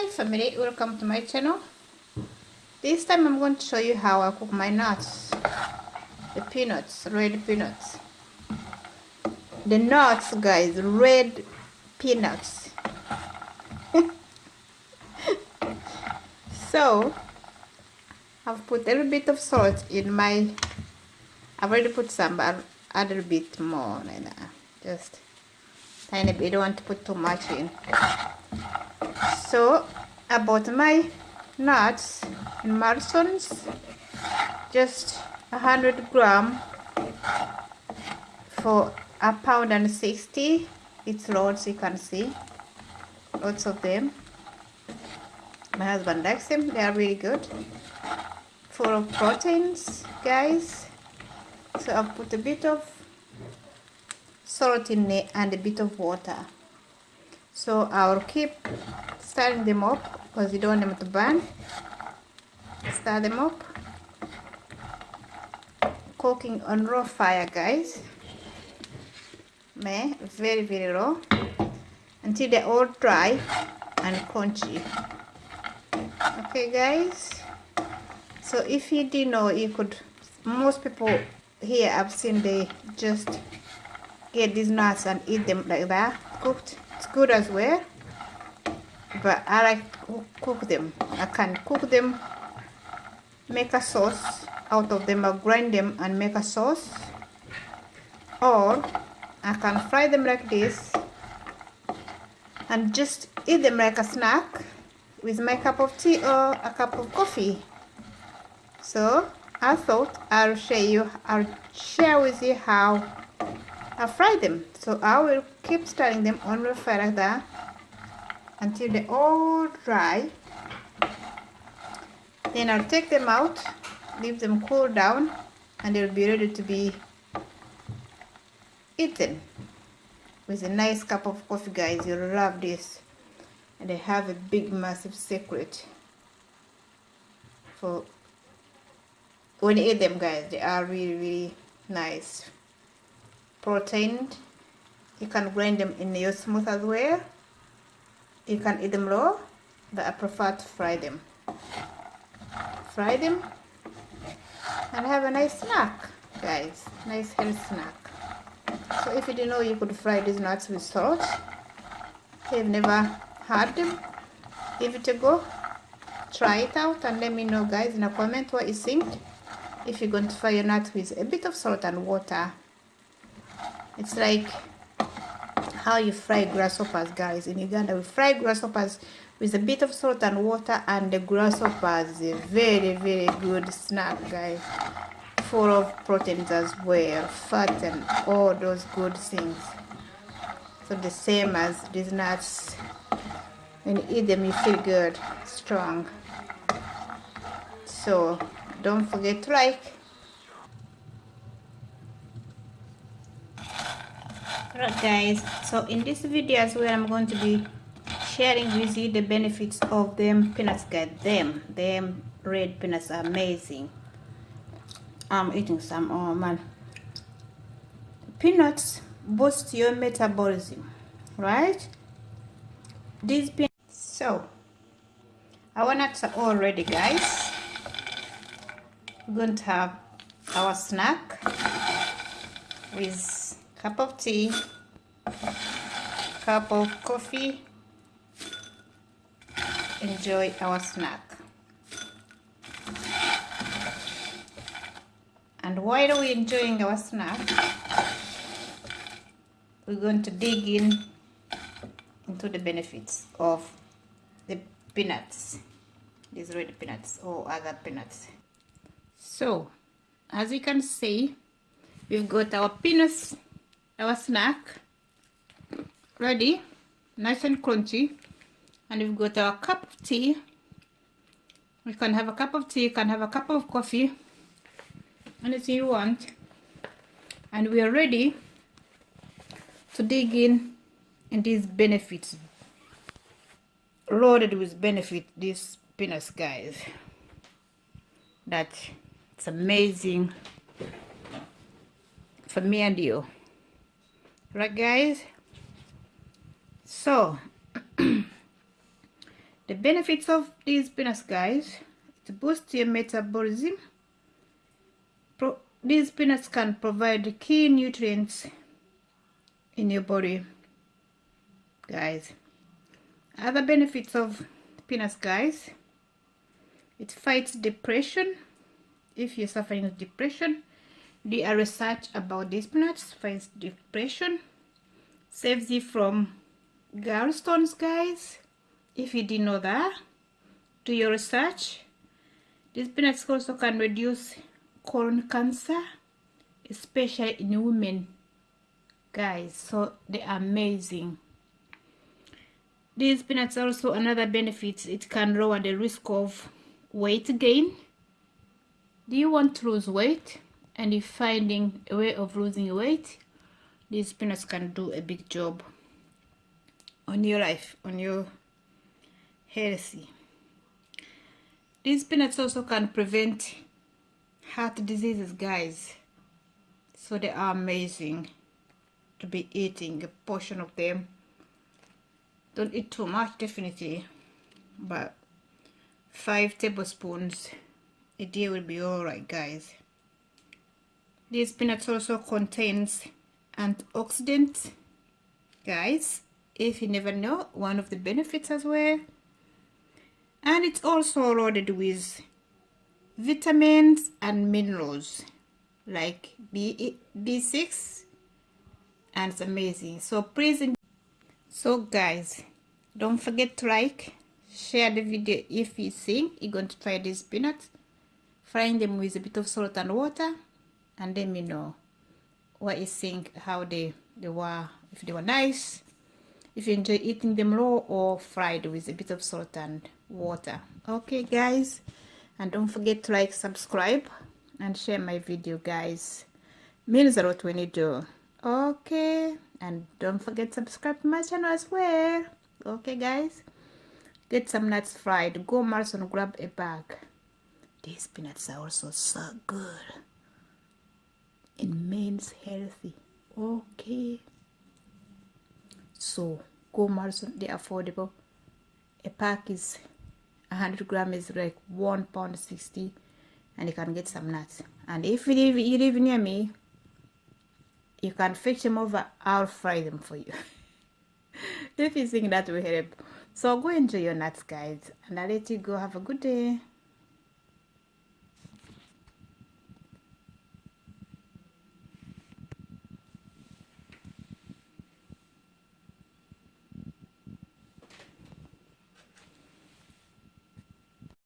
hi family. Welcome to my channel. This time i'm going to show you how i cook my nuts. The peanuts red peanuts. The nuts guys red peanuts. So i've put a little bit of salt in my i've already put some but a little bit more like just bit I don't want to put too much in. So I bought my nuts in Marston's just a hundred gram for a pound and 60 it's loads you can see. Lots of them. My husband likes them. They are really good. Full of proteins guys. So I've put a bit of salt in it and a bit of water. So I'll keep stirring them up because you don't want them to burn. Stir them up. Cooking on raw fire guys. May very very raw. Until they're all dry and crunchy. Okay guys. So if you didn't know you could most people here I've seen they just get these nuts and eat them like that. Cooked it's good as well. But I like cook them. I can cook them make a sauce out of them or grind them and make a sauce. Or I can fry them like this and just eat them like a snack with my cup of tea or a cup of coffee. So I thought I'll share you I'll share with you how I fry them. So I will keep stirring them on the fire like that until they all dry. Then I'll take them out leave them cool down and they'll be ready to be eaten. With a nice cup of coffee guys. You'll love this. And I have a big massive secret for when you eat them guys. They are really really nice protein. You can grind them in your smooth as well. You can eat them raw but I prefer to fry them. Fry them and have a nice snack guys. Nice healthy snack. So if you didn't know you could fry these nuts with salt if you've never had them give it a go. Try it out and let me know guys in a comment what you think. If you're going to fry your nuts with a bit of salt and water it's like how you fry grasshoppers guys in Uganda. We fry grasshoppers with a bit of salt and water and the grasshoppers a very very good snack guys. Full of proteins as well fat and all those good things. So the same as these nuts. When you eat them you feel good strong. So don't forget to like Alright guys, so in this video as well I'm going to be sharing with you the benefits of them peanuts guys. Them, them red peanuts are amazing. I'm eating some, oh man. Peanuts boost your metabolism, right? These peanuts, so our nuts are all ready guys. We're going to have our snack with cup of tea, cup of coffee. Enjoy our snack. And while we're enjoying our snack, we're going to dig in into the benefits of the peanuts, these red peanuts or other peanuts. So, as you can see, we've got our peanuts our snack. Ready? Nice and crunchy. And we've got our cup of tea. You can have a cup of tea you can have a cup of coffee. Anything you want. And we are ready to dig in in these benefits. Loaded with benefit these peanuts guys. That it's amazing. For me and you right guys? So the benefits of these peanuts guys to boost your metabolism Pro these peanuts can provide key nutrients in your body guys. Other benefits of peanuts guys it fights depression. If you're suffering with depression a research about peanuts fights depression saves you from gallstones guys. If you didn't know that do your research. These peanuts also can reduce colon cancer especially in women guys. So they're amazing. These peanuts also another benefit it can lower the risk of weight gain. Do you want to lose weight and you're finding a way of losing weight these peanuts can do a big job on your life on your healthy these peanuts also can prevent heart diseases guys. So they are amazing to be eating a portion of them. Don't eat too much definitely but five tablespoons a day will be all right guys these peanuts also contains antioxidants guys if you never know one of the benefits as well. And it's also loaded with vitamins and minerals like B, B6 and it's amazing. So please so guys don't forget to like share the video if you think you're going to try these peanuts. Frying them with a bit of salt and water and let me know what you think how they they were if they were nice if you enjoy eating them raw or fried with a bit of salt and water. Okay guys. And don't forget to like subscribe and share my video guys. Means a lot when you do okay. And don't forget to subscribe to my channel as well. Okay guys. Get some nuts fried. Go Mars and grab a bag. These peanuts are also so good it means healthy okay. So go Mars they're affordable. A pack is 100 gram is like one pound 60 and you can get some nuts. And if you live, you live near me you can fetch them over i'll fry them for you. If you think that will help? So go enjoy your nuts guys and i'll let you go. Have a good day